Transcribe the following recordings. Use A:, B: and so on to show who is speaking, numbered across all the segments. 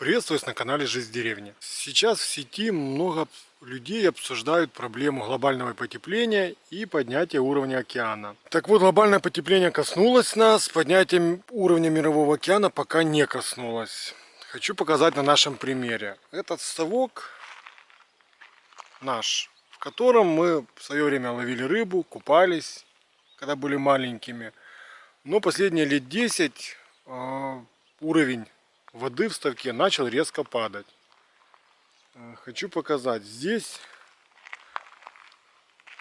A: Приветствую вас на канале Жизнь в деревне. Сейчас в сети много людей обсуждают проблему глобального потепления и поднятия уровня океана. Так вот, глобальное потепление коснулось нас, поднятие уровня мирового океана пока не коснулось. Хочу показать на нашем примере. Этот ставок наш, в котором мы в свое время ловили рыбу, купались, когда были маленькими. Но последние лет 10 э, уровень воды в ставке начал резко падать. Э, хочу показать. Здесь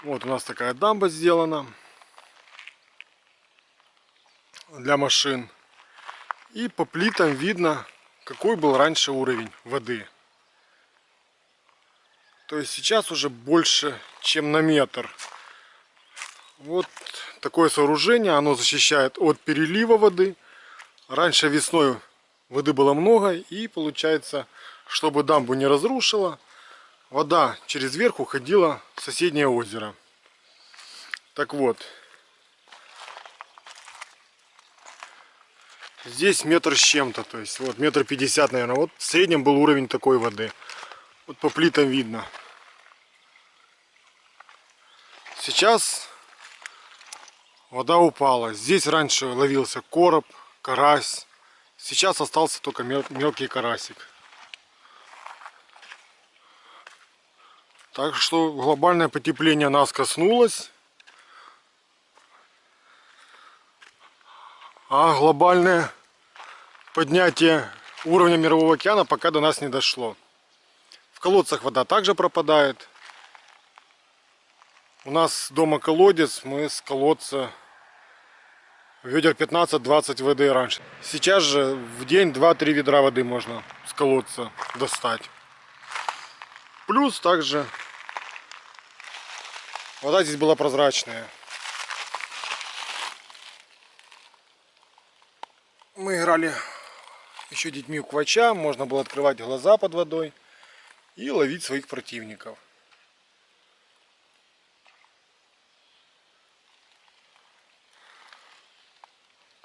A: вот у нас такая дамба сделана для машин. И по плитам видно, какой был раньше уровень воды. То есть сейчас уже больше, чем на метр. Вот такое сооружение, оно защищает от перелива воды. Раньше весной воды было много и получается, чтобы дамбу не разрушила, вода через верх уходила в соседнее озеро. Так вот, здесь метр с чем-то, то есть вот метр пятьдесят, наверное. Вот в среднем был уровень такой воды. Вот по плитам видно. Сейчас вода упала. Здесь раньше ловился короб, карась. Сейчас остался только мелкий карасик. Так что глобальное потепление нас коснулось. А глобальное поднятие уровня мирового океана пока до нас не дошло. В колодцах вода также пропадает. У нас дома колодец, мы с колодца ведер 15-20 воды раньше. Сейчас же в день 2-3 ведра воды можно с колодца достать. Плюс также вода здесь была прозрачная. Мы играли еще детьми у квача, можно было открывать глаза под водой и ловить своих противников.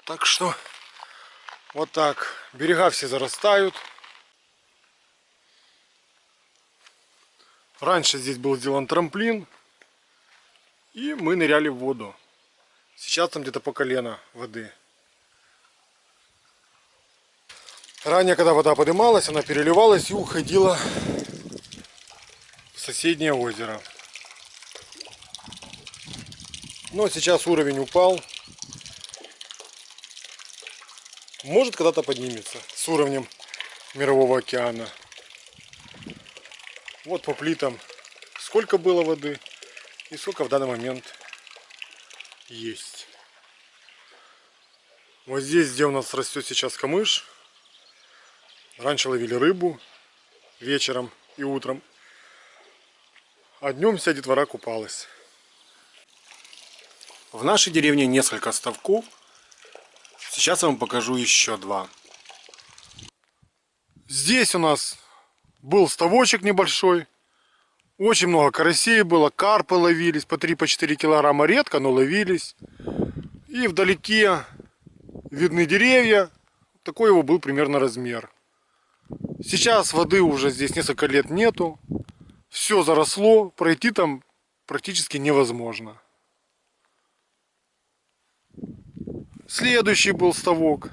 A: Так что вот так. Берега все зарастают. Раньше здесь был сделан трамплин. И мы ныряли в воду. Сейчас там где-то по колено воды. Ранее, когда вода поднималась, она переливалась и уходила в соседнее озеро. Но сейчас уровень упал. Может когда-то поднимется с уровнем мирового океана. Вот по плитам сколько было воды и сколько в данный момент есть. Вот здесь, где у нас растет сейчас камыш, раньше ловили рыбу вечером и утром, а днем вся детвора купалась. В нашей деревне несколько ставков Сейчас я вам покажу еще два. Здесь у нас был ставочек небольшой. Очень много карасей было, карпы ловились по 3-4 килограмма редко, но ловились. И вдалеке видны деревья. Такой его был примерно размер. Сейчас воды уже здесь несколько лет нету. Все заросло, пройти там практически невозможно. Следующий был ставок.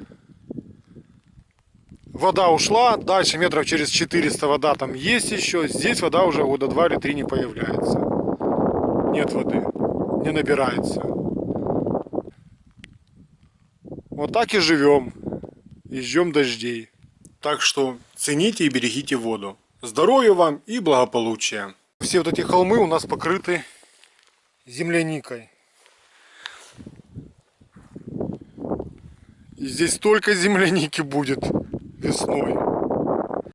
A: Вода ушла, дальше метров через 400 вода там есть еще. Здесь вода уже года 2 или 3 не появляется. Нет воды, не набирается. Вот так и живем. И ждем дождей. Так что цените и берегите воду. Здоровья вам и благополучия. Все вот эти холмы у нас покрыты земляникой. И здесь столько земляники будет весной.